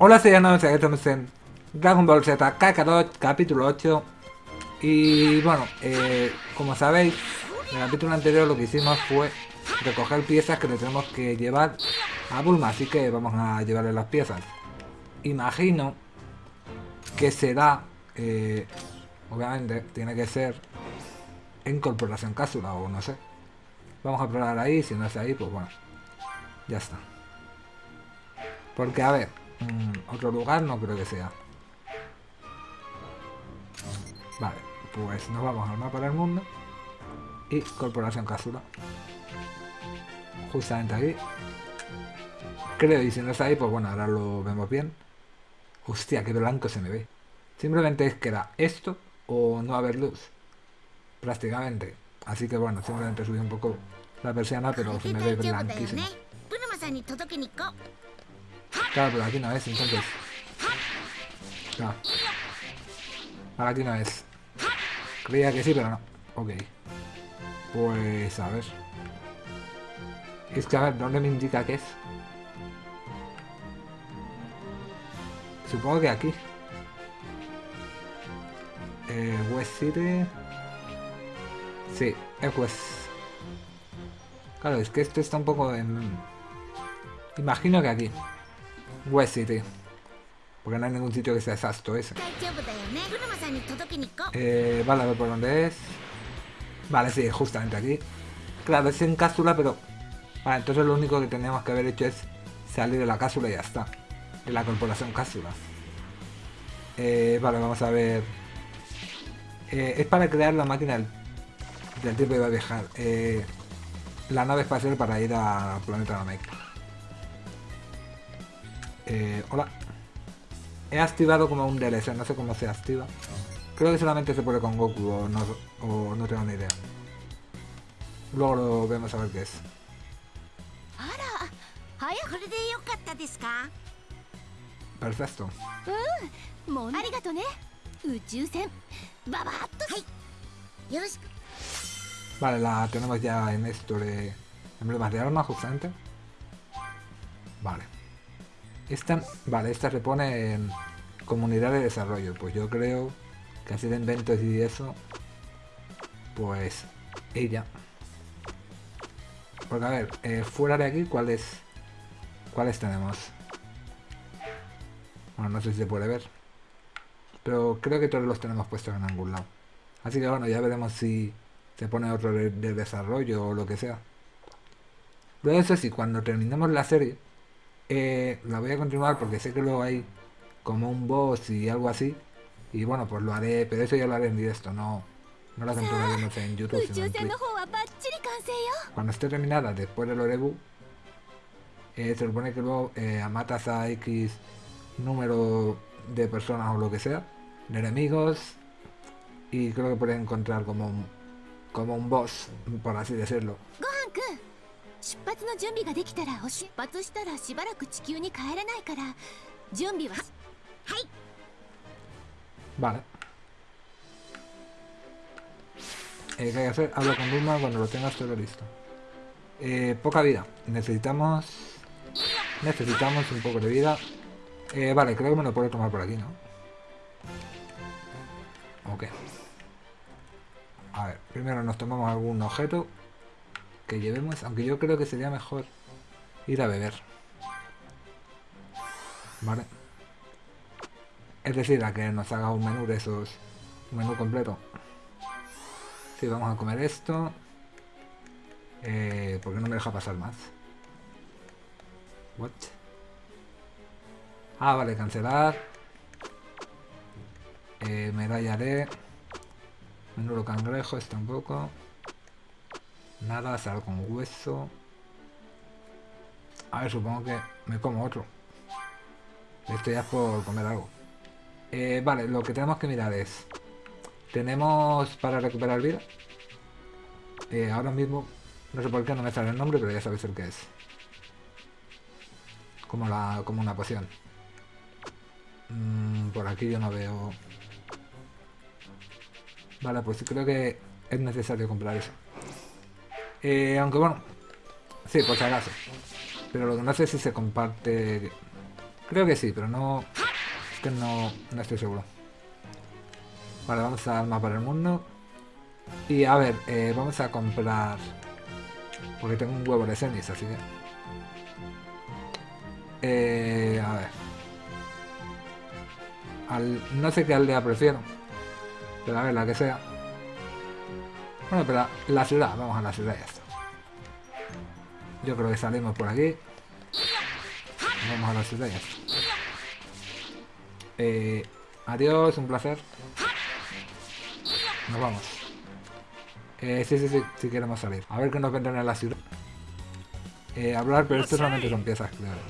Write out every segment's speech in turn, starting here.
Hola, soy Ana, estamos en Dragon Ball Z Kakarot, capítulo 8 Y bueno, eh, como sabéis, en el capítulo anterior lo que hicimos fue recoger piezas que le tenemos que llevar a Bulma Así que vamos a llevarle las piezas. Imagino que será, eh, obviamente, tiene que ser en Corporación Cápsula o no sé. Vamos a probar ahí, si no es ahí, pues bueno, ya está. Porque a ver, Mm, otro lugar no creo que sea. Vale, pues nos vamos al mapa del mundo. Y Corporación Cápsula. Justamente aquí. Creo, y si no está ahí, pues bueno, ahora lo vemos bien. Hostia, qué blanco se me ve. Simplemente es que era esto o no haber luz. Prácticamente. Así que bueno, simplemente subí un poco la persiana, pero se me ve blanquísimo. Claro, pero aquí no es, entonces. Ahora aquí no es. Creía que sí, pero no. Ok. Pues a ver. Es que a ver, ¿dónde me indica que es? Supongo que aquí. Eh, West City. Sí, es West. Claro, es que esto está un poco en... Imagino que aquí. West City. Porque no hay ningún sitio que sea exacto ese. Eh, vale, a ver por dónde es. Vale, sí, justamente aquí. Claro, es en cápsula, pero... Vale, entonces lo único que tenemos que haber hecho es salir de la cápsula y ya está. De la corporación cápsula. Eh, vale, vamos a ver... Eh, es para crear la máquina del, del tiempo que va viajar. Eh, la nave espacial para ir al planeta Namek. Eh, hola. He activado como un DLC, no sé cómo se activa. Creo que solamente se puede con Goku o no, o no tengo ni idea. Luego lo vemos a ver qué es. Perfecto. Vale, la tenemos ya en esto de emblemas de arma justamente. Vale. Esta, vale, esta se pone en comunidad de desarrollo. Pues yo creo que así de inventos y eso, pues ella. Porque a ver, eh, fuera de aquí, ¿cuáles cuáles tenemos? Bueno, no sé si se puede ver. Pero creo que todos los tenemos puestos en algún lado. Así que bueno, ya veremos si se pone otro de, de desarrollo o lo que sea. Luego eso sí, cuando terminemos la serie, eh, la voy a continuar porque sé que luego hay como un boss y algo así. Y bueno, pues lo haré, pero eso ya lo haré en directo, no, no no sé, en YouTube. Sino en Cuando esté terminada después del Orebu, eh, se supone que luego eh, matas a X número de personas o lo que sea, de enemigos, y creo que puedes encontrar como un, como un boss, por así decirlo. 出発の準備ができたら出発したらしばらく地球に帰れないから準備ははい Vale. Eh, ¿Qué hay que hacer? Habla con Bulma cuando lo tengas todo listo. Eh, poca vida. Necesitamos... Necesitamos un poco de vida. Eh, vale, creo que me lo puedo tomar por aquí, ¿no? Ok. A ver, primero nos tomamos algún objeto que llevemos, aunque yo creo que sería mejor ir a beber. Vale. Es decir, a que nos haga un menú de esos, un menú completo. Sí, vamos a comer esto. Eh, porque no me deja pasar más. What? Ah, vale, cancelar. Eh, medalla de... Menú cangrejo, esto tampoco. Nada, sal con hueso. A ver, supongo que me como otro. Esto ya por comer algo. Eh, vale, lo que tenemos que mirar es... Tenemos para recuperar vida. Eh, ahora mismo, no sé por qué no me sale el nombre, pero ya sabéis el que es. Como, la, como una poción. Mm, por aquí yo no veo... Vale, pues creo que es necesario comprar eso. Eh, aunque bueno, sí, por si acaso. Pero lo que no sé si se comparte Creo que sí, pero no... Es que no, no estoy seguro. Vale, vamos al mapa del mundo. Y a ver, eh, vamos a comprar... Porque tengo un huevo de semis, así que... Eh, a ver. No sé qué aldea prefiero. Pero a ver, la que sea. Bueno, pero la ciudad, vamos a la ciudad ya está. Yo creo que salimos por aquí. Vamos a la ciudad ya está. Eh, adiós, un placer. Nos vamos. Eh, sí, sí, sí, sí queremos salir. A ver qué nos vendrán en la ciudad. Eh, hablar, pero esto solamente son piezas, claro.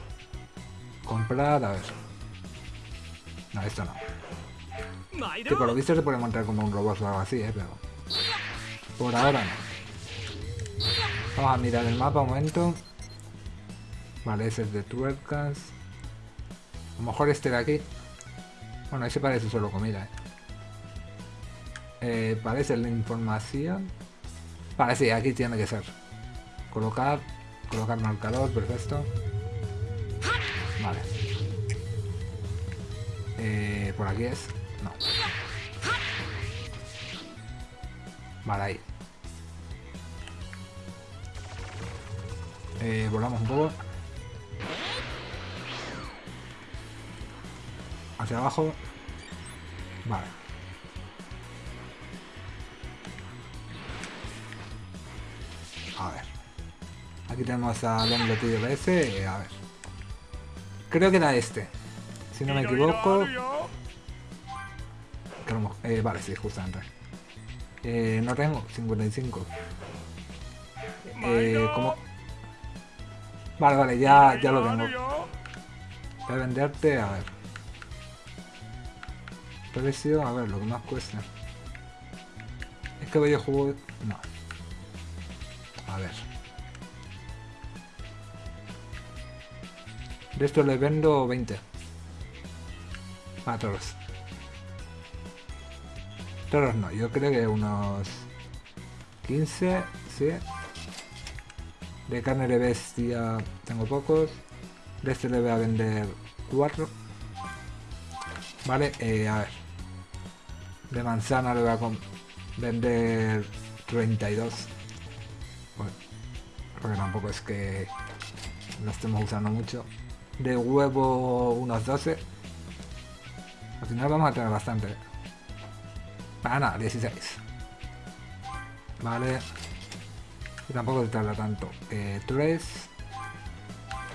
Comprar, a ver. No, esto no. Que por lo visto se puede montar como un robot o algo así, eh, pero... Por ahora no. Vamos a mirar el mapa un momento. Vale, ese es de tuercas. A lo mejor este de aquí. Bueno, ese parece solo comida, eh. Eh, parece la información. Vale, sí, aquí tiene que ser. Colocar, colocar marcador, perfecto. Vale. Eh, por aquí es. No. Vale, ahí. Eh, volamos un poco. Hacia abajo. Vale. A ver. Aquí tenemos al hombre tío ese. A ver. Creo que era este. Si no me equivoco. Eh, vale, sí, justamente. Eh, no tengo 55. Eh, ¿cómo? Vale, vale, ya, ya lo tengo. Voy a venderte, a ver. Precio, a ver, lo que más cuesta. Es que voy a jugar... No. A ver. De esto le vendo 20. A todos. Todos no, yo creo que unos 15, sí. De carne de bestia tengo pocos. De este le voy a vender 4. Vale, eh, a ver. De manzana le voy a vender 32. Bueno, porque tampoco es que lo estemos usando mucho. De huevo unos 12. Al final vamos a tener bastante. Ah, nada, 16. Vale. Y tampoco se tarda tanto. Eh, 3.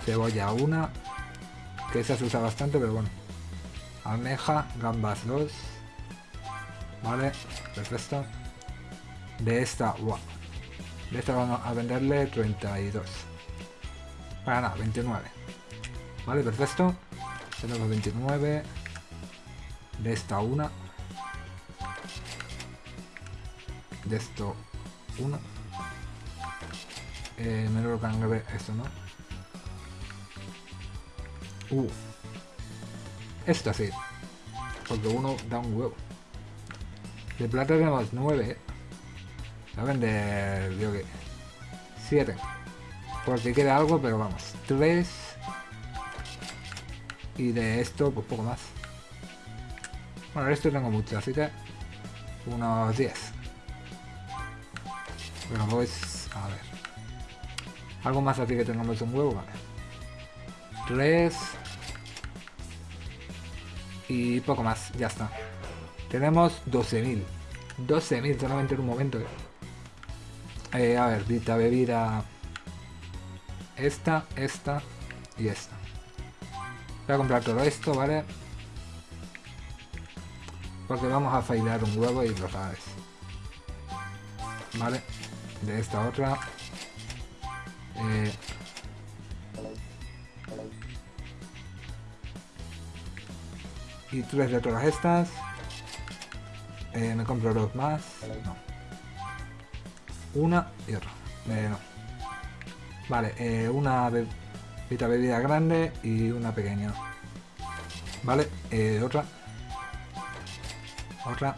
Cebolla 1. Que esa se usa bastante, pero bueno. Almeja, gambas 2. Vale, perfecto. De esta, wow. De esta vamos a venderle 32. Para nada, 29. Vale, perfecto. Tenemos 29. De esta una. De esto uno. Eh, menor cangre, esto no. Uh. Esto sí. Porque uno da un huevo. De plata tenemos 9. Voy a vender, digo que 7. Por si queda algo, pero vamos. 3. Y de esto, pues poco más. Bueno, de esto tengo mucho, así que unos 10. Pero pues, ver. Algo más así que tengamos un huevo, vale. 3. Y poco más, ya está. Tenemos 12.000. 12.000 solamente en un momento. Eh, a ver, vita bebida. Esta, esta y esta. Voy a comprar todo esto, ¿vale? Porque vamos a fallar un huevo y lo sabes. Vale. De esta otra. Eh, y tres de todas estas. Eh, me compro dos más. Una y otra. Eh. Vale, eh, una bebida, bebida grande y una pequeña. Vale, otra. Otra.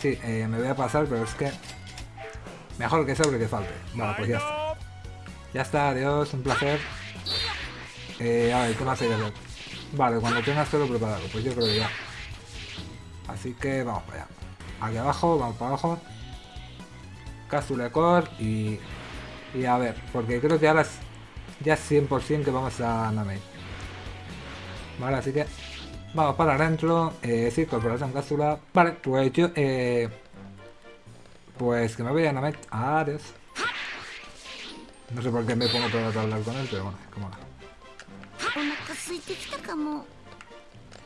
Sí, me voy a pasar, pero es que... Mejor que sobre que falte. Vale, pues ya está. Ya está, adiós, un placer. Eh, a ver, ¿qué más hay? Vale, cuando tengas todo preparado, pues yo creo que ya. Así que vamos para allá. Aquí abajo, vamos para abajo. Cápsula Core y... Y a ver, porque creo que ahora es ya 100% que vamos a Namek. Vale, así que vamos para adentro. Eh, sí, corporación cápsula. Vale, pues yo... Eh, pues que me voy a Namek. Adiós. No sé por qué me pongo peor a hablar con él, pero bueno, es como nada.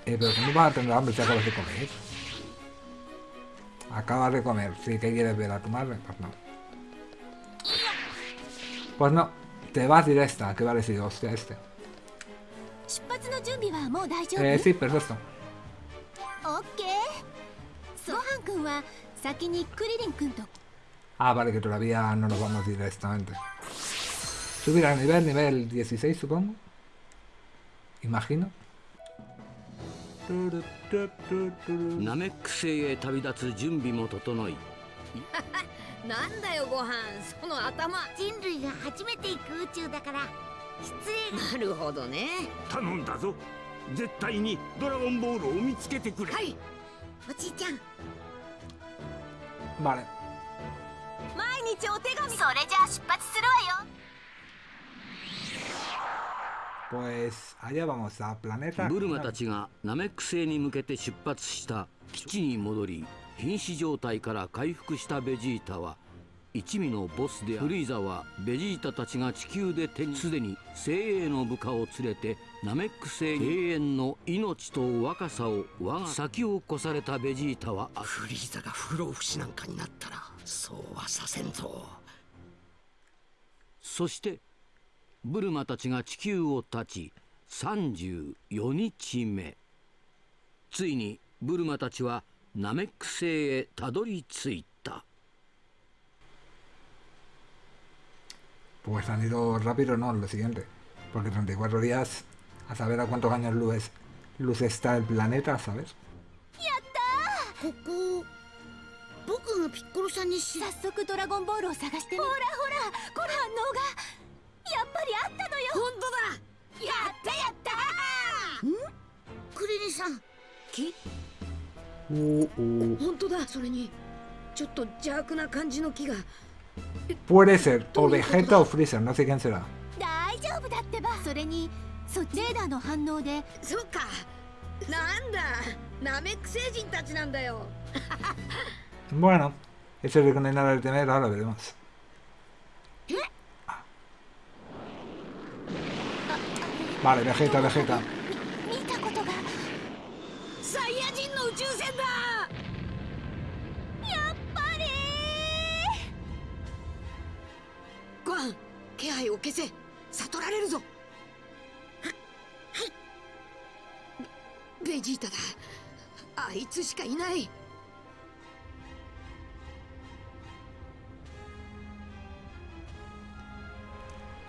Eh, pero ¿cómo vas a tener hambre si acabas de comer? Acabas de comer, sí que quieres ver a tu madre, pues no. Pues no, te vas directa, que va a decir, hostia, este. Eh, sí, perfecto. Ah, vale, que todavía no nos vamos directamente. Subir al nivel, nivel 16 supongo. Imagino. Vale. Pues allá vamos, a planeta. ブルマたちがナメック星に向けて出発した基地に戻り瀕死状態から回復したベジータは一味のボスであるフリーザはベジータたちが地球で手にすでに精鋭の部下を連れてナメック星永遠の命と若さを我が先を越されたベジータはフリーザが不老不死なんかになったらそうはさせんぞそしてブルマたちが地球を立ち34日目ついにブルマたちはナメック星へたどり着いた Pues han ido rápido, no, lo siguiente. Porque 34 días, a saber a cuántos años luz, luz está el planeta, ¿sabes? ここ僕がピッコロさんにし早速ドラゴンボールを探してほらほらこの反応がやっぱりあったのよ。本当だ。やったやった。クリリンさん。木 Uh, uh. 本当だ。それにちょっと邪悪な感じの木が。Puede ser o Vegeta o Freezer, no sé quién será. 大丈夫だってば。それにそレーダーの反応で。そっか。なんだ。ナメック星人たちなんだよ。Bueno, eso es con el nada del temer, ahora veremos. Vale, Vegeta, Vegeta. ベジータだあいつしかいない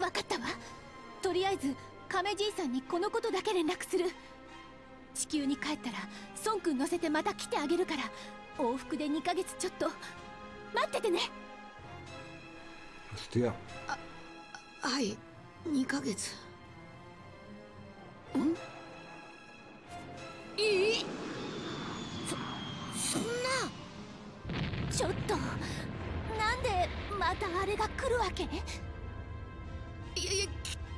分かったわ。とりあえず亀じいさんにこのことだけ連絡する。地球に帰ったら孫くん乗せてまた来てあげるから往復で2ヶ月ちょっと。待っててね。Hostia. はい2ヶ月。ん？いい？そんな。ちょっとなんでまたあれが来るわけ？いやいや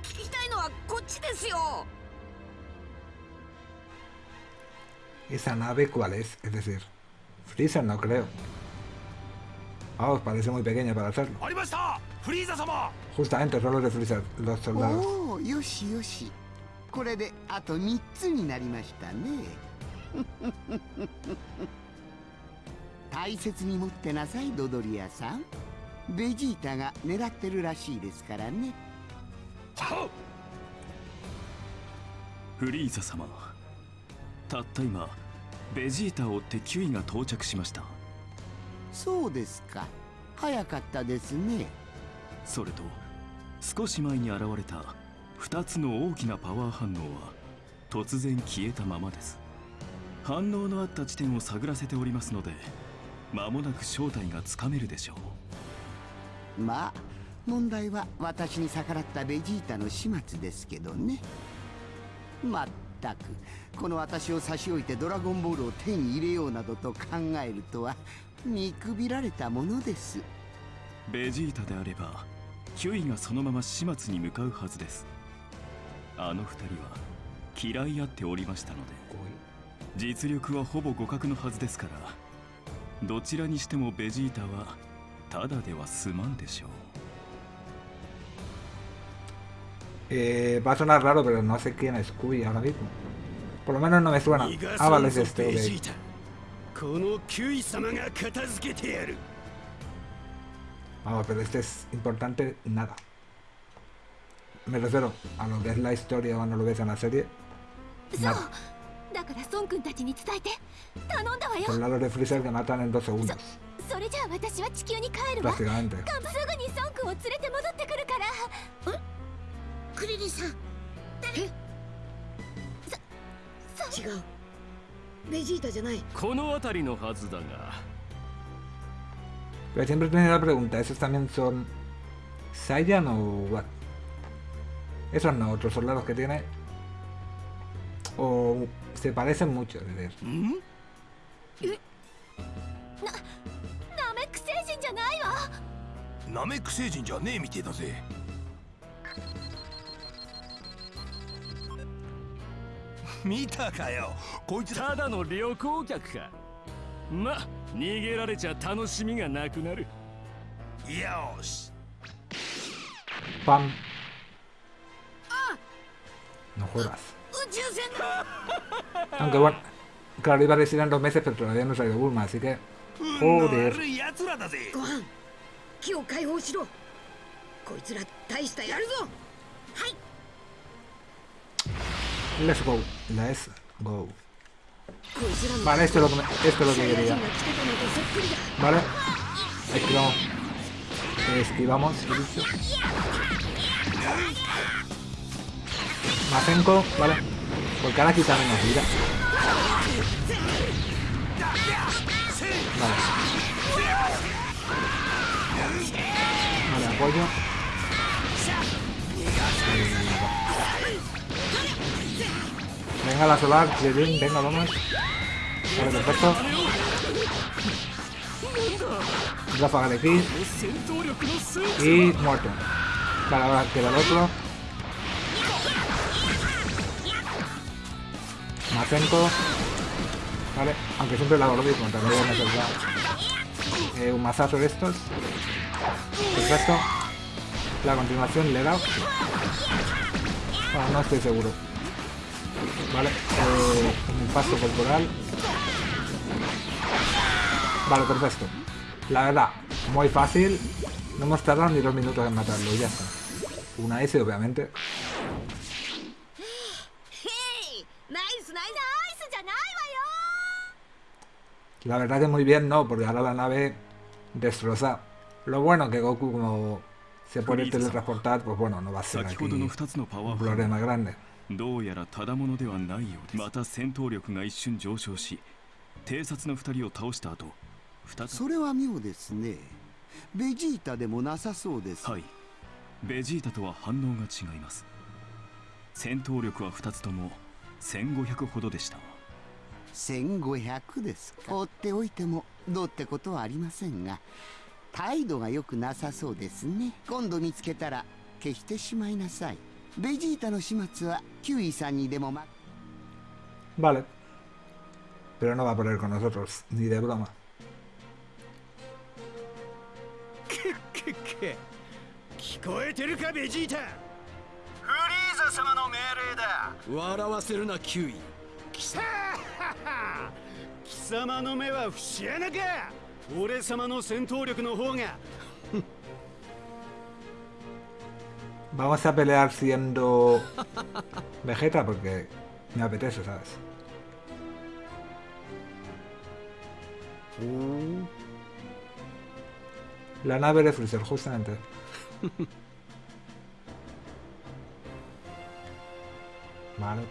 き聞きたいのはこっちですよ ¿Esa nave cuál es? Es decir, Freezer no creo. Vamos, parece muy pequeña para hacerlo. ありましたフリーザ様 Justamente, son los de Freezer, los soldados. おおよしよしこれであと3つになりましたね大切に持ってなさいドドリアさんベジータが狙ってるらしいですからねフリーザ様たった今ベジータを追ってキュイが到着しました。そうですか。早かったですね。それと少し前に現れた2つの大きなパワー反応は突然消えたままです。反応のあった地点を探らせておりますので間もなく正体がつかめるでしょう。まあ問題は私に逆らったベジータの始末ですけどね。まったくこの私を差し置いてドラゴンボールを手に入れようなどと考えるとは見くびられたものです。ベジータであればキュイがそのまま始末に向かうはずです。あの二人は嫌い合っておりましたので実力はほぼ互角のはずですからどちらにしてもベジータはただでは済まんでしょう。Eh, va a sonar raro, pero no sé quién es Scooby ahora mismo. Por lo menos no me suena. Ah, vale, es este, okay. Vamos, pero este es importante nada. Me refiero a lo que es la historia o no lo ves en la serie. Nada. Por el lado de Freezer que matan en dos segundos. Prácticamente. クリリンさんえ違うベジータじゃないこの辺りのはずだが Pero siempre tenido la pregunta, ¿esos también son Saiyan o what? Esos no, otros son los que tiene. O se parecen mucho, es decir. ナメック星人じゃないわナメック星人じゃねえみてえだぜ見たかよこいつただの旅行客かま逃げられちゃ楽しみがなくなるよし ¡Pam! No jodas. 宇宙船だ Aunque bueno, claro, iba a decir en dos meses, pero todavía no salió Bulma, así que. Joder. 悪い奴らだぜご飯木を解放しろこいつら大したやるぞ Let's go. Let's go. Vale, esto es lo que, me, esto es lo que quería. Vale. Esquivamos. Esquivamos. Mazenko, vale. Porque ahora aquí también nos vida. Vale. Vale, apoyo. Eh, Venga la solar, venga, vamos. Vale, perfecto. Ráfaga de aquí. Y muerto. Vale, ahora queda el otro. Macenco. Vale, aunque siempre la hago lo no voy a necesitar eh, un mazazo de estos. Perfecto. La continuación le da. Bueno, no estoy seguro. Vale, eh, un paso corporal. Vale, perfecto. La verdad, muy fácil. No hemos tardado ni dos minutos en matarlo, ya está. Una S, obviamente. La verdad que muy bien no, porque ahora la nave destroza. Lo bueno que Goku como se puede teletransportar, pues bueno, no va a ser aquí un problema grande. どうやらただものではないようです。また戦闘力が一瞬上昇し偵察の2人を倒した後再び。それは妙ですね。ベジータでもなさそうです、はい。ベジータとは反応が違います。戦闘力は2つとも1500ほどでした。1500ですか。放っておいてもどうってことはありませんが態度が良くなさそうですね。今度見つけたら消してしまいなさいベジータの始末はキュウイさんにでもま Vale. Pero no va a poner con nosotros, ni de broma. くっく聞こえてるかベジータフリーザ様の命令だ笑わせるなキュイ貴様貴様の目は節穴か俺様の戦闘力の方が Vamos a pelear siendo Vegeta porque Me apetece, ¿sabes? La nave de Freezer, justamente. Vale.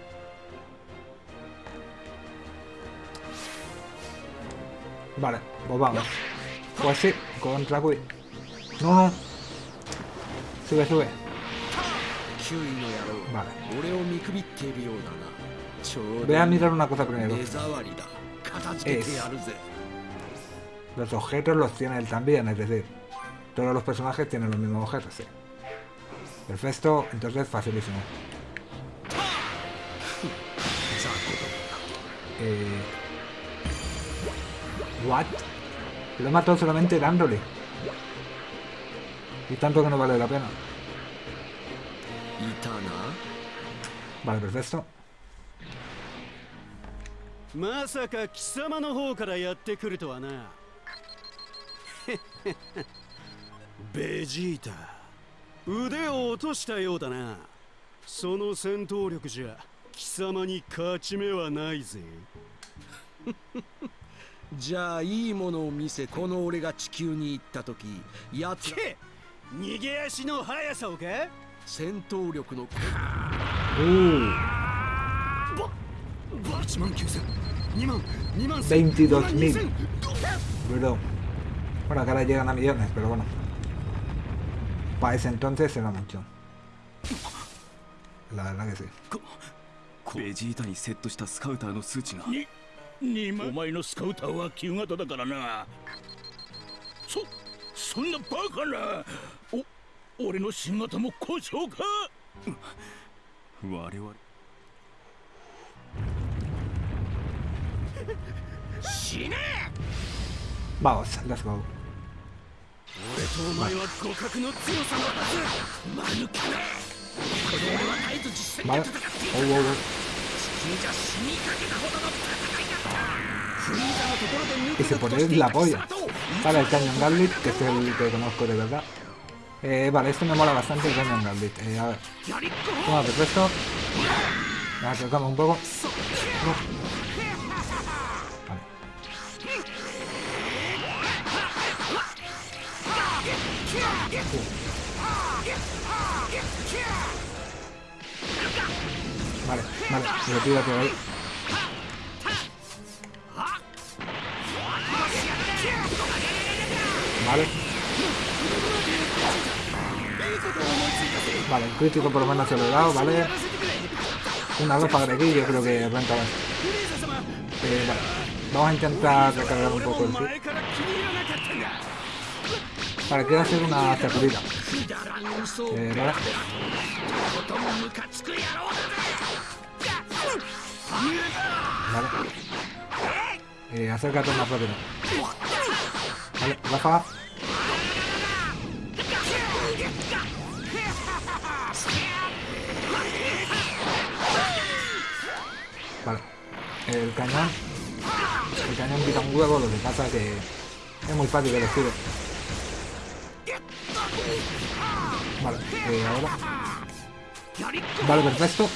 Vale, pues vamos. Pues sí, contra. No, no. Sube, sube. Vale. Voy a mirar una cosa primero. Los objetos los tiene él también, es decir, todos los personajes tienen los mismos objetos, sí. Perfecto, entonces facilísimo. Eh... What? Lo he matado solamente dándole. Y tanto que no vale la pena. いたな？Vale, perfecto. まさか貴様の方からやってくるとはな。ベジータ腕を落としたようだな。その戦闘力じゃ貴様に勝ち目はないぜ。じゃあいいものを見せこの俺が地球に行った時やつ逃げ足の速さをか？戦闘力の Uh, 1万9000 2万2万 22.000. Bro. Bueno, que ahora llegan a millones, pero bueno. Para ese entonces era mucho. La verdad que sí. ベジータにセットしたスカウターの数値がお前のスカウターは旧型だからなそそんなバカなお俺の新型も故障か我々死ね Vamos, let's go. 俺とお前は互角の強さのはず間抜けめこの俺は絶えず実戦で.戦ってい Oh, oh, oh. 君じゃ死にかけたほどの戦いだった Y け se たと pone してい la た polla. 貴様と Vale, el Canyon Gambit, que es el que conozco de verdad. Eh, vale, esto me mola bastante el Daniel Gambit. Eh, a ver. Toma perfecto. esto. acercamos un poco. Uh. Vale. Vale, vale, lo pido hacia ahí. Vale. Vale, el crítico por lo menos se lo he dado, ¿vale? Una ropa de aquí yo creo que renta más. Eh, vale, vamos a intentar recargar un poco el sí. Vale, quiero hacer una sacudida. Eh, vale. Vale. Eh, acércate más rápido. Vale, baja. Vale. El cañón. El cañón quita un huevo, lo que pasa que es muy fácil lo esquive. Vale, eh, ahora. Vale, perfecto.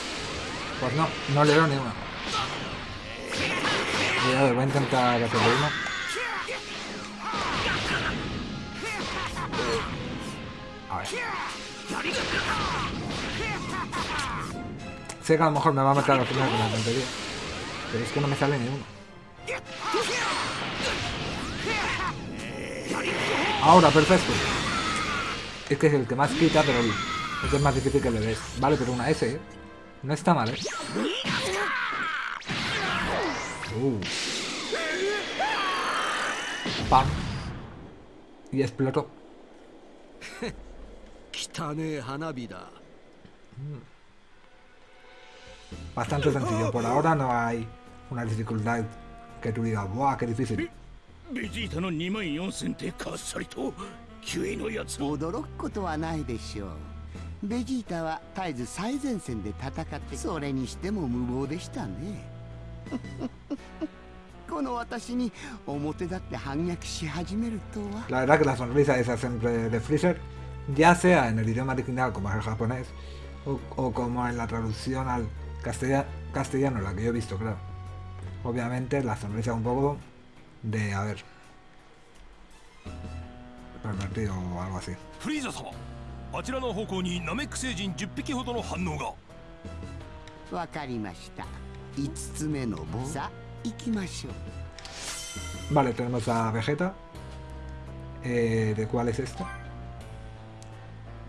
Pues no, no le doy ni una. A voy a intentar hacerle uno. A ver. Sé que a lo mejor me va a matar al final con la tontería. Pero es que no me sale ni uno. Ahora, perfecto. Es que es el que más quita, pero el, el es más difícil que le des. Vale, pero una S, ¿eh? No está mal, ¿eh? Uh. ¡Pam! Y explotó. Mm. Bastante sencillo. Por ahora no hay una dificultad que tú digas, ¡buah, qué difícil! ベジータの2万4000ってかっさりとキュイのやつ驚くことはないでしょうベジータは絶えず最前線で戦ってそれにしても無謀でしたねこの私に表立って反逆し始めるとは La verdad que la sonrisa esa siempre de Freezer, ya sea en el idioma original como es el japonés, o, o como en la traducción al Castellano, la que yo he visto, claro. Obviamente la sonrisa un poco de, a ver, pervertido o algo así. Vale, tenemos a Vegeta. Eh, ¿De cuál es esto?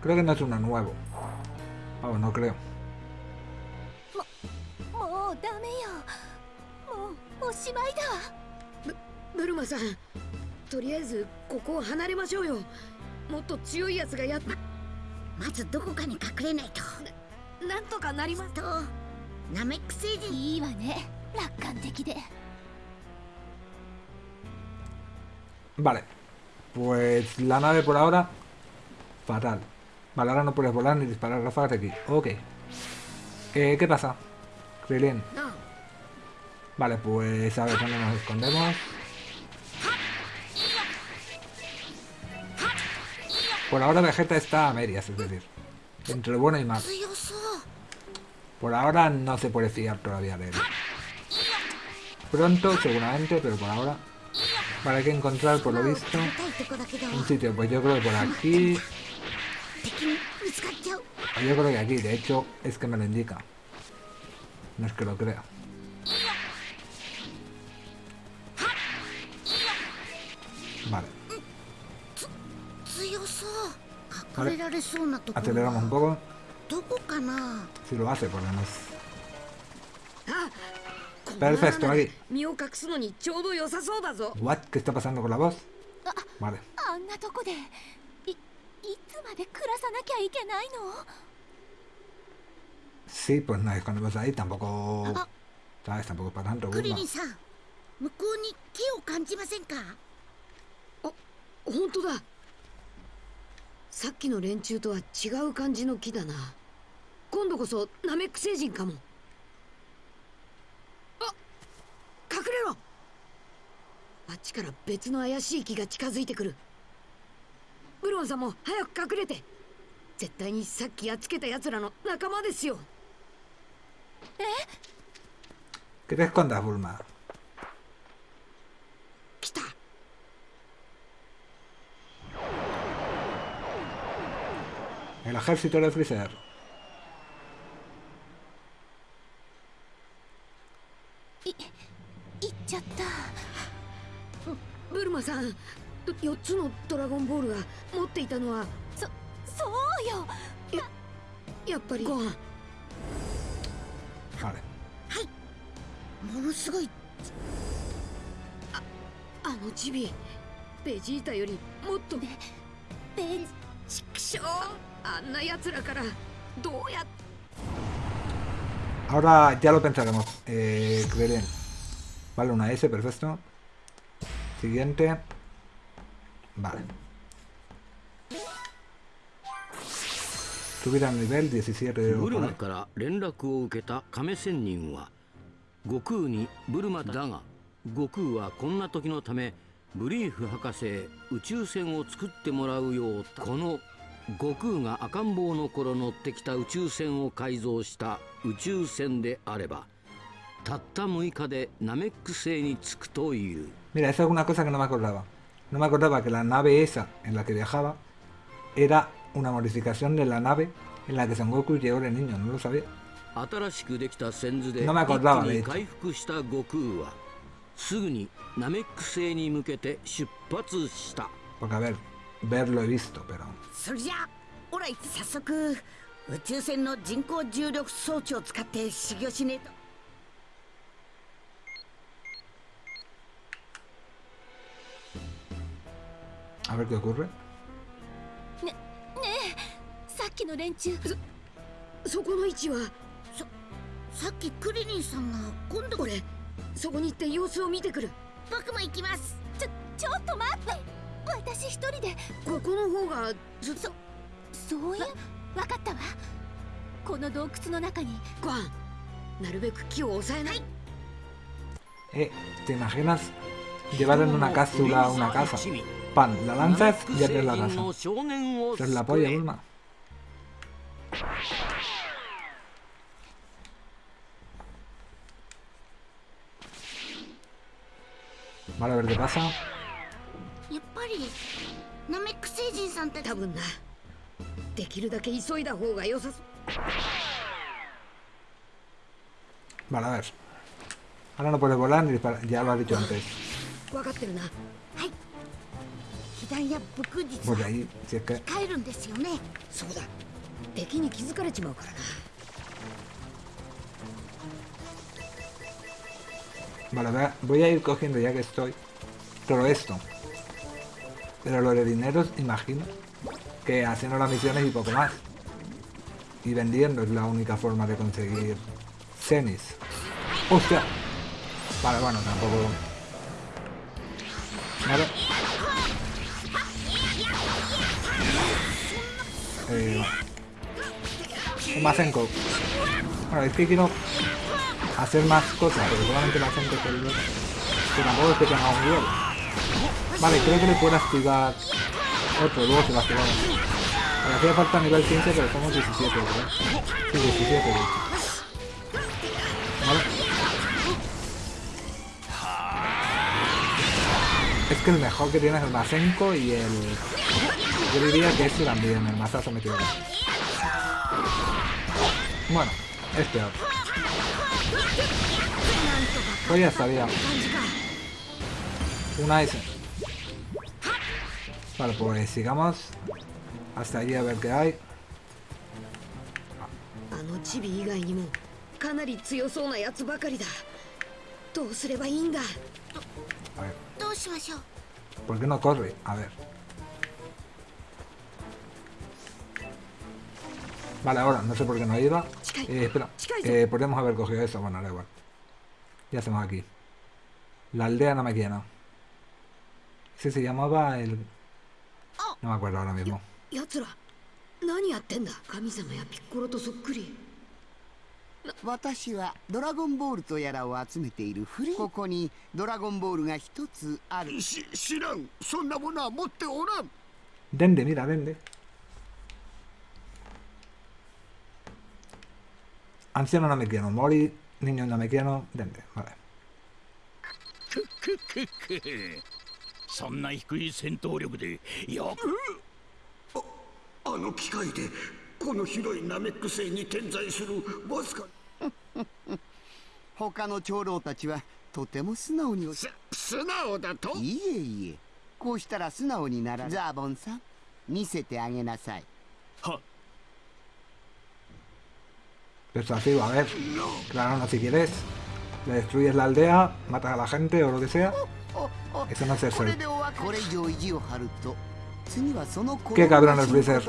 Creo que no es uno nuevo. Vamos, no creo. もうダメよもうおしまいだブルマさんとりあえずここを離れましょうよもっと強いやつがやっまずどこかに隠れないとなんとかなりますとナメック星人いいわね楽観的で Vale. Pues la nave por ahora. Fatal. Vale, ahora no puedes volar ni disparar ráfagas de aquí. Ok. Eh, ¿Qué pasa? Krilin. Vale, pues a ver dónde nos escondemos. Por ahora Vegeta está a medias, es decir, entre bueno y mal. Por ahora no se puede fiar todavía de él. Pronto, seguramente, pero por ahora... Vale, hay que encontrar, por lo visto, un sitio. Pues yo creo que por aquí... Yo creo que aquí, de hecho, es que me lo indica. No es que lo crea. Vale. Aceleramos un poco. Si lo hace, por lo menos. Perfecto, aquí. What? ¿Qué está pasando con la voz? Vale. Sí, pues nos escondemos ahí. Tampoco... ¿Sabes? Tampoco para tanto. クリ.リンさん向こうに木を感じませんか？本当ださっきの連中とは違う感じの木だな今度こそナメック星人かもあ隠れろあっちから別の怪しい木が近づいてくるブロンさんも早く隠れて絶対にさっきやっつけた奴らの仲間ですよ Que te escondas, Bulma. 来た El ejército de Freezer. い行っちゃったブルマさん4つのドラゴンボールが持っていたのはそそうよやっぱりご飯 Vale. ものすごいあのチビベジータよりもっとベちくしょうあんな奴らからどうやっ Ahora ya lo pensaremos. Eh, Krillin. Vale, una S, perfecto. Siguiente. Vale. Subir al nivel 17 o ブルマ.から連絡を受けた亀仙人は悟空にブルマだが悟空はこんな時のためブリーフ博士へ宇宙船を作ってもらうようこの悟空が赤ん坊の頃乗ってきた宇宙船を改造した宇宙船であればたった6日でナメック星に着くという Mira, esa es una cosa que no me acordaba. No me acordaba que la nave esa en la que viajaba era una modificación de la nave en la que Son Goku llegó de niño. No lo sabía. 新しくできた線図で No me 一 acordaba 気 de に hecho. 回復した悟空はすぐにナメック星に向けて出発した Porque a ver, verlo he visto, pero... それじゃあオラ早速宇宙船の人工重力装置を使って修行しねえと A ver qué ocurre. えさっきの連中。そこの位置は？さっきクリリンさんが今度。俺そこに行って様子を見てくる。僕も行きます。ちょちょっと待って。私一人で。ここの方がずっと。そういう？わかったわ。この洞窟の中に。ご飯。なるべく木を抑えな。い。Eh, ¿te imaginas? Llevar en una cápsula a una casa? Pan, la lanzas y eres la raza. Es la polla, Vale, a ver qué pasa. Vale, a ver. Ahora no puedes volar ni disparar. Ya lo has dicho antes. 分かってるな被弾や武術 Pues は ahí, si es que... 帰るんですよねそうだ敵に気づかれちまうからな Vale, va- voy a ir cogiendo ya que estoy todo esto. Pero lo de dineros, imagino que haciendo las misiones y poco más. Y vendiendo es la única forma de conseguir cenis. ¡Hostia! Vale, bueno, tampoco... Vale. Masenko. Bueno, es que quiero hacer más cosas, pero solamente la gente que el que tampoco es que tenga un nivel. Vale, creo que le puedo activar otro, luego se lo activamos. Me hacía falta nivel 15, pero somos 17, ¿verdad? Sí, 17, de hecho. Vale. Es que el mejor que tiene es el Masenko y el... Yo diría que este también, el mazazo me equivoco. Bueno, este otro. Pues ya sabía. Una S. Vale, pues sigamos. Hasta allí a ver qué hay. A ver. ¿Por qué no corre? A ver. Vale, ahora, no sé por qué no ayuda. Eh, espera, eh, podríamos haber cogido eso. Bueno, da igual. ¿Qué hacemos aquí? La aldea no me quiera. Sí, se llamaba el... No me acuerdo ahora mismo. Watashi wa Dragon Ball とやらを集めているここにドラゴンボールが一つあるし知らんそんなものは持っておらんでんでみらでんで me quiero. Mori, niño no me quiero. Dende, vale. そんな低い戦闘力でよくあの機械でこの広いナメック星に点在するわずか他の長老たちはとても素直にす素直だといえいえこうしたら素直にならザーボンさん見せてあげなさい Persuasivo, a ver. Claro, no, si quieres. Le destruyes la aldea, matas a la gente o lo que sea. Eso no es eso. Qué cabrón el Freezer.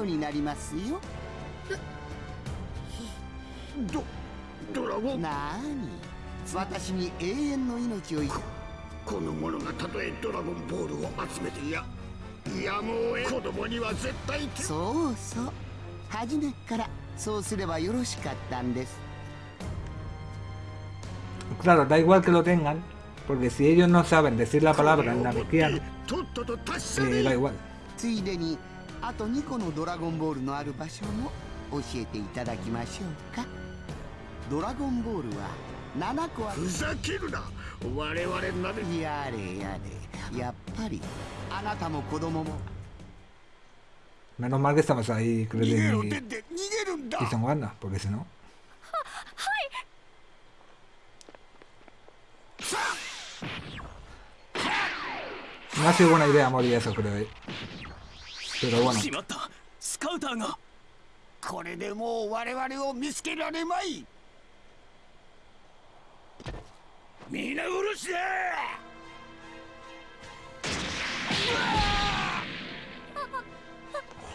ことになりますよドドラゴンなーに私に永遠の命をいこの者がたとえドラゴンボールを集めてややむを得子供には絶対手そうそう初めっからそうすればよろしかったんです Claro, da igual que lo tengan. Porque si ellos no saben decir la palabra en namekiano, とっとと達成 eh, da igual. ついでにあと2個のドラゴンボールのある場所も教えていただきましょうかドラゴンボールは7個あるふざけるな我々なめやれやれやっぱりあなたも子供も Menos mal que estabas ahí, creo que... Y son ganas, porque si no... No ha sido buena idea morir eso, creo. Eh. Pero bueno.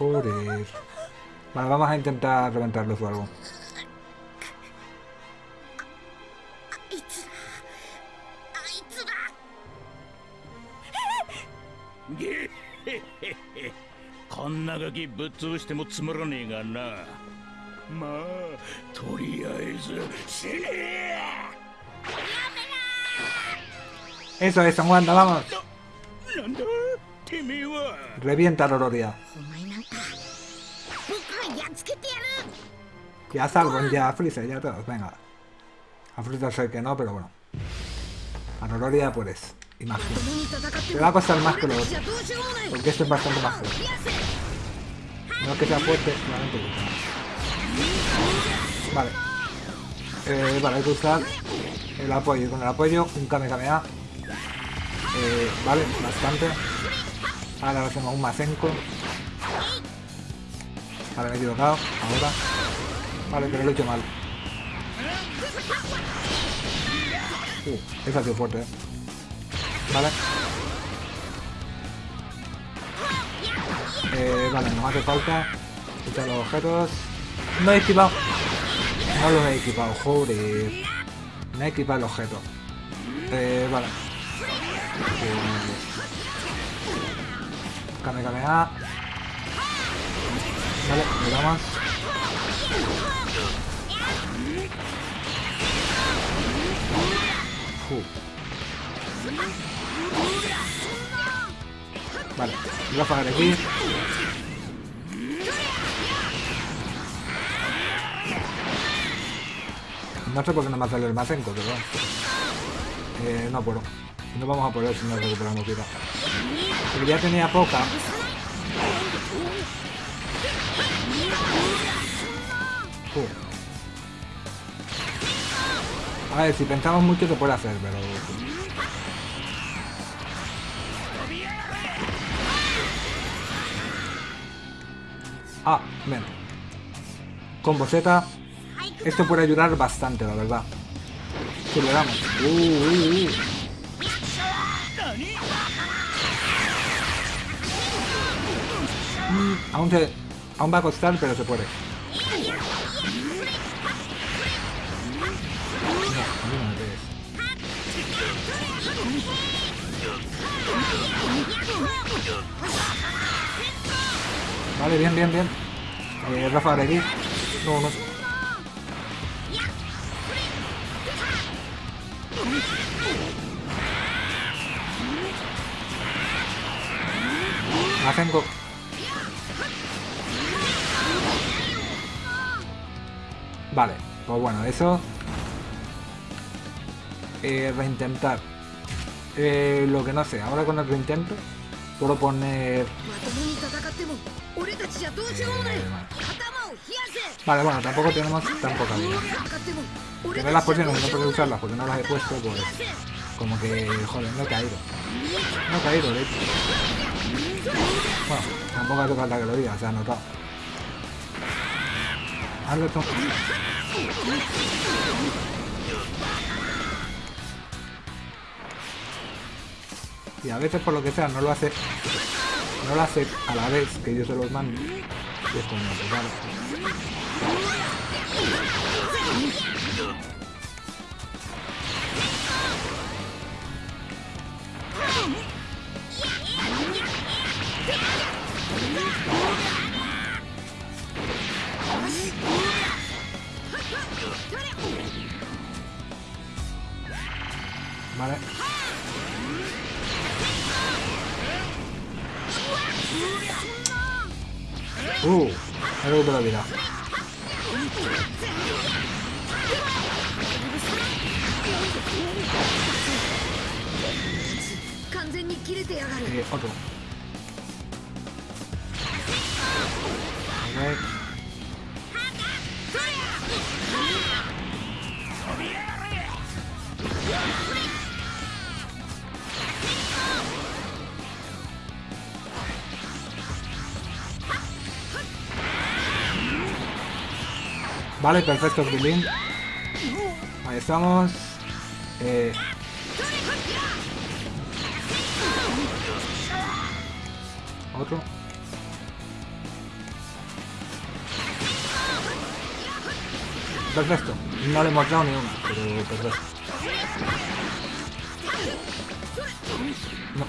Joder. Vale, vamos a intentar reventarlos o. Eso es, San vamos. Revienta, Lororia. Ya salvan, ya a Freezer, ya todos, venga. A Freezer sé que no, pero bueno. A Rororia, pues. y más fuerte. Te va a costar más que lo otro. Porque este es bastante más fuerte. No es que sea fuerte, solamente Vale. Eh, vale, hay que usar el apoyo. Con el apoyo, un Kamehameha. Eh, vale, bastante. Ahora hacemos un Masenko. Vale, me he equivocado. Ahora. Vale, pero lo he hecho mal. Uh, esa ha fuerte, eh. Vale. Eh, vale, nos hace falta echar los objetos. No he equipado. No los he equipado, joder. No he equipado el objeto. Eh, vale. Kame Kameha. Vale, le damos. Uh. Vale, ráfaga de aquí. No sé por qué no me sale el Masenko, pero. Eh, no puedo. No vamos a poder si no recuperamos vida. Porque ya tenía poca. A ver, si pensamos mucho se puede hacer, pero... Ah, ven. Con Z. Esto puede ayudar bastante, la verdad. Si le damos. Uh, uh, uh. Mm, aún, se, aún va a costar, pero se puede. Vale, bien, bien, bien. Eh, Rafa de aquí. No, no. Masenko. Vale, pues bueno, eso... Eh, reintentar. Eh, lo que no sé, ahora con el reintento puedo poner... Vale, bueno, tampoco tenemos tan poca vida. Las pociones no puedo usarlas porque no las he puesto, pues... Como que, joder, no he caído. No he caído, de hecho. Bueno, tampoco ha tocado la caloría, se ha notado. Hazlo esto. Y a veces por lo que sea no lo hace no lo hace a la vez que yo se los mando. Y es como, pues vale. Vale. 完全に切れてやがる。え、Vale, perfecto, Krilin. Ahí estamos. Eh... Otro. Perfecto. No le hemos dado ni uno, pero perfecto. No.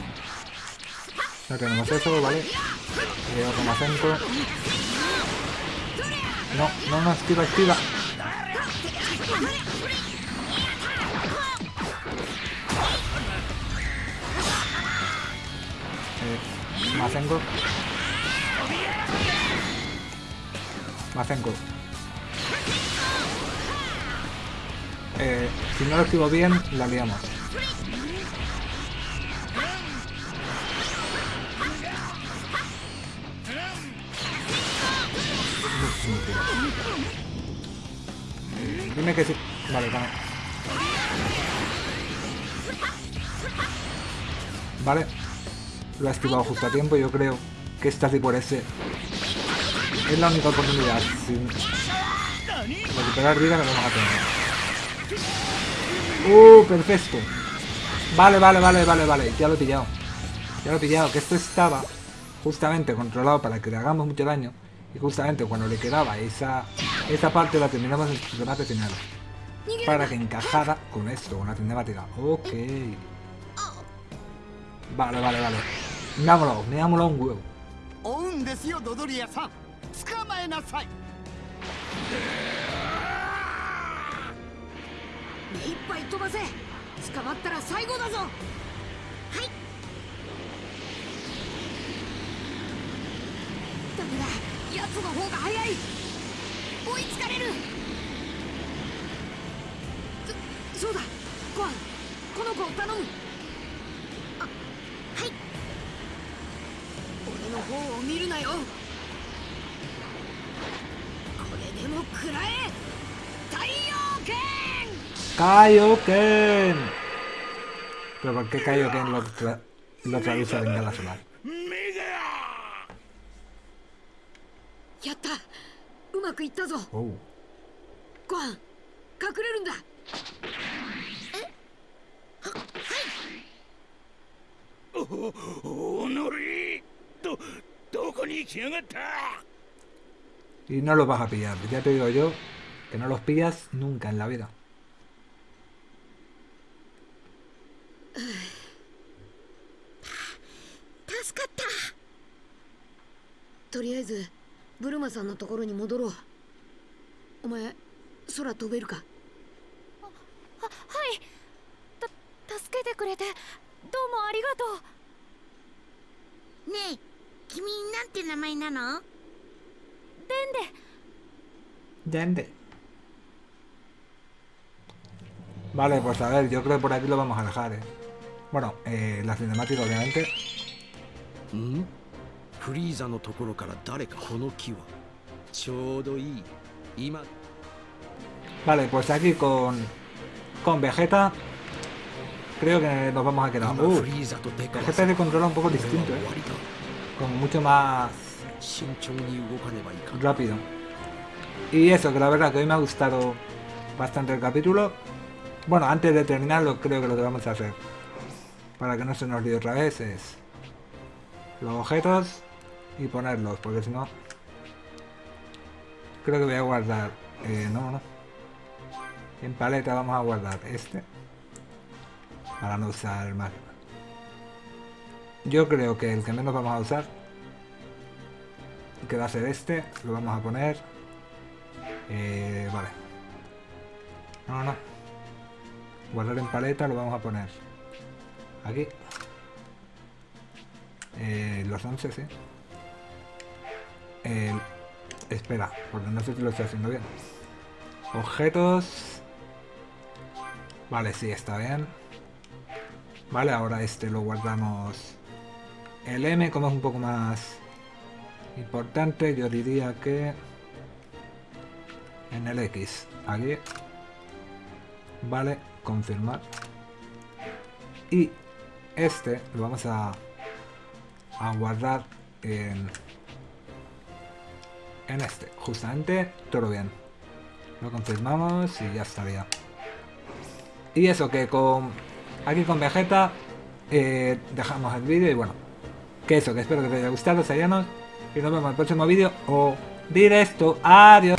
No tenemos eso, ¿vale? Eh, otro Masenko. No, no, no, esquiva, esquiva. Eh, Masenko. Masenko. Eh, si no lo esquivo bien, la liamos. Dime que sí. Vale, vale. Vale. Lo ha esquivado justo a tiempo. Yo creo que esta sí por ese es la única oportunidad. Sin recuperar vida que vamos a tener. ¡Uh! Perfecto. Vale, vale, vale, vale, vale. Ya lo he pillado. Ya lo he pillado. Que esto estaba justamente controlado para que le hagamos mucho daño. Y justamente cuando le quedaba esa, esa parte la terminamos en el remate final. Para que encajara con esto, con la cinemática. Ok. Vale, vale, vale. Me ha molado, me ha molado un huevo. 奴の方が早い。追いつかれる。そそうだ。コアンこの子を頼む。あはい。俺の方を見るなよ。これでも食らえ。太陽剣太陽剣 Pero ¿por qué Kaioken lo, tra lo traduce en Galaxy やったうまくいったぞ Oh. コアン隠れるんだおおのりどどこに行きやがった Y no los vas a pillar. Ya te digo yo que no los pillas nunca en la vida. 助かったとりあえず ブルマさんのところに戻ろうお前空飛べるかあはいた助けてくれてどうもありがとうねえ君なんて名前なのデンデ Dende. Vale, pues a ver, yo creo que por aquí lo vamos a dejar, ¿eh? Bueno, eh, la cinemática obviamente. ん フリーザのところから誰かこの木はちょうどいい今 Vale, pues aquí con, con Vegeta creo que nos vamos a quedar. 今 Uh, フリーザとデカは Vegeta se controla un poco 俺は distinto, 終 ¿eh? わりだ Como mucho más 慎重に動かねばいかん rápido. Y eso, que la verdad que hoy me ha gustado bastante el capítulo. Bueno, antes de terminarlo, creo que lo que vamos a hacer, para que no se nos olvide otra vez, es los objetos y ponerlos, porque si no... Creo que voy a guardar... Eh, no, no. En paleta vamos a guardar este. Para no usar más. Yo creo que el que menos vamos a usar que va a ser este, lo vamos a poner. Eh, vale. No, no. Guardar en paleta lo vamos a poner. Aquí. Eh, los 11, sí. El- espera, porque no sé si lo estoy haciendo bien. Objetos. Vale, sí, está bien. Vale, ahora este lo guardamos. El M, como es un poco más importante, yo diría que en el X. Aquí. Vale, confirmar. Y este lo vamos a, a guardar en, en este. Justamente todo bien. Lo confirmamos y ya estaría. Y eso que con aquí con Vegeta eh, dejamos el vídeo y bueno. Que eso, que espero que te haya gustado, Sayanos. Y nos vemos en el próximo vídeo o directo. Adiós.